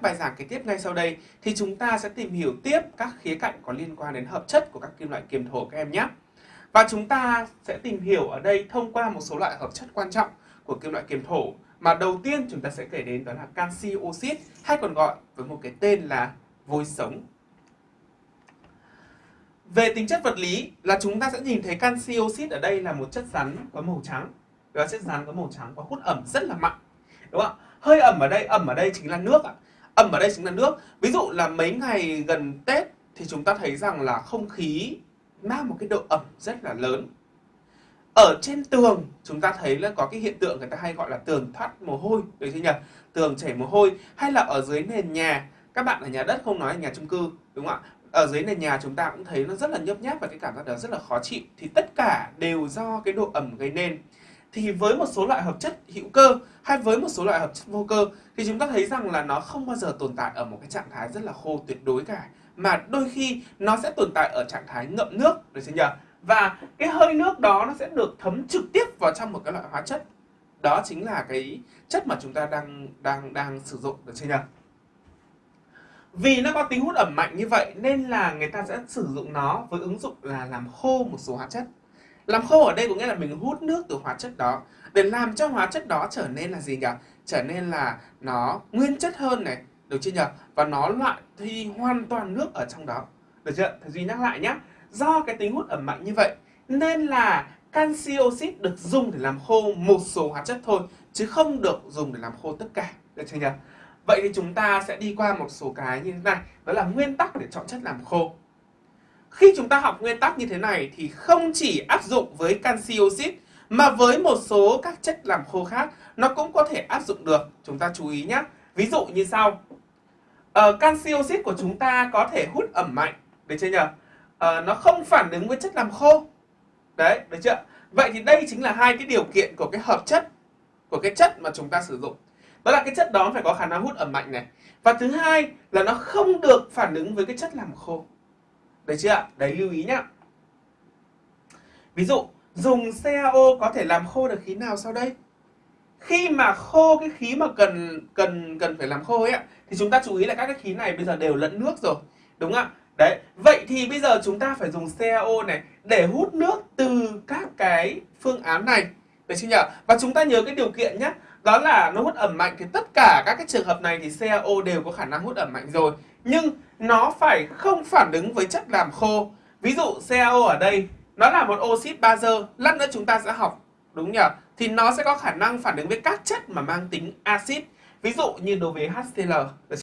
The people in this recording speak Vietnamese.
các bài giảng kế tiếp ngay sau đây thì chúng ta sẽ tìm hiểu tiếp các khía cạnh có liên quan đến hợp chất của các kim loại kiềm thổ các em nhé. Và chúng ta sẽ tìm hiểu ở đây thông qua một số loại hợp chất quan trọng của kim loại kiềm thổ mà đầu tiên chúng ta sẽ kể đến đó là canxi oxit hay còn gọi với một cái tên là vôi sống. Về tính chất vật lý là chúng ta sẽ nhìn thấy canxi oxit ở đây là một chất rắn có màu trắng. Đó chất rắn có màu trắng và hút ẩm rất là mạnh. Đúng không ạ? Hơi ẩm ở đây, ẩm ở đây chính là nước ạ. Ẩm ở đây chính là nước. Ví dụ là mấy ngày gần Tết thì chúng ta thấy rằng là không khí mang một cái độ ẩm rất là lớn. Ở trên tường, chúng ta thấy là có cái hiện tượng người ta hay gọi là tường thoát mồ hôi, được chưa nhỉ? Tường chảy mồ hôi, hay là ở dưới nền nhà. Các bạn ở nhà đất không nói là nhà chung cư, đúng không ạ? Ở dưới nền nhà chúng ta cũng thấy nó rất là nhấp nháp và cái cảm giác đó rất là khó chịu. Thì tất cả đều do cái độ ẩm gây nên thì với một số loại hợp chất hữu cơ hay với một số loại hợp chất vô cơ thì chúng ta thấy rằng là nó không bao giờ tồn tại ở một cái trạng thái rất là khô tuyệt đối cả. Mà đôi khi nó sẽ tồn tại ở trạng thái ngậm nước, được chưa nhỉ? Và cái hơi nước đó nó sẽ được thấm trực tiếp vào trong một cái loại hóa chất. Đó chính là cái chất mà chúng ta đang đang đang sử dụng, được chưa nhỉ? Vì nó có tính hút ẩm mạnh như vậy nên là người ta sẽ sử dụng nó với ứng dụng là làm khô một số hóa chất làm khô ở đây có nghĩa là mình hút nước từ hóa chất đó. Để làm cho hóa chất đó trở nên là gì nhỉ? Trở nên là nó nguyên chất hơn này, được chưa nhỉ? Và nó loại thi hoàn toàn nước ở trong đó. Được chưa? Thầy duy nhắc lại nhé do cái tính hút ẩm mạnh như vậy, nên là canxi oxit được dùng để làm khô một số hóa chất thôi, chứ không được dùng để làm khô tất cả. Được chưa nhỉ? Vậy thì chúng ta sẽ đi qua một số cái như thế này. Đó là nguyên tắc để chọn chất làm khô khi chúng ta học nguyên tắc như thế này thì không chỉ áp dụng với canxi oxit mà với một số các chất làm khô khác nó cũng có thể áp dụng được. Chúng ta chú ý nhé ví dụ như sau. Ờ, canxi oxit của chúng ta có thể hút ẩm mạnh. Được chưa nhỉ? Ờ, nó không phản ứng với chất làm khô. Đấy được chưa? Vậy thì đây chính là hai cái điều kiện của cái hợp chất của cái chất mà chúng ta sử dụng. Đó là cái chất đó phải có khả năng hút ẩm mạnh này. Và thứ hai là nó không được phản ứng với cái chất làm khô được chưa ạ đấy lưu ý nhá ví dụ dùng CaO có thể làm khô được khí nào sau đây khi mà khô cái khí mà cần cần cần phải làm khô ấy ạ thì chúng ta chú ý là các cái khí này bây giờ đều lẫn nước rồi đúng không ạ Đấy, vậy thì bây giờ chúng ta phải dùng CaO này để hút nước từ các cái phương án này. Được chưa nhỉ? Và chúng ta nhớ cái điều kiện nhé. Đó là nó hút ẩm mạnh thì tất cả các cái trường hợp này thì CaO đều có khả năng hút ẩm mạnh rồi. Nhưng nó phải không phản ứng với chất làm khô. Ví dụ CaO ở đây nó là một oxit bazơ, lát nữa chúng ta sẽ học đúng nhỉ? Thì nó sẽ có khả năng phản ứng với các chất mà mang tính axit. Ví dụ như đối với HCl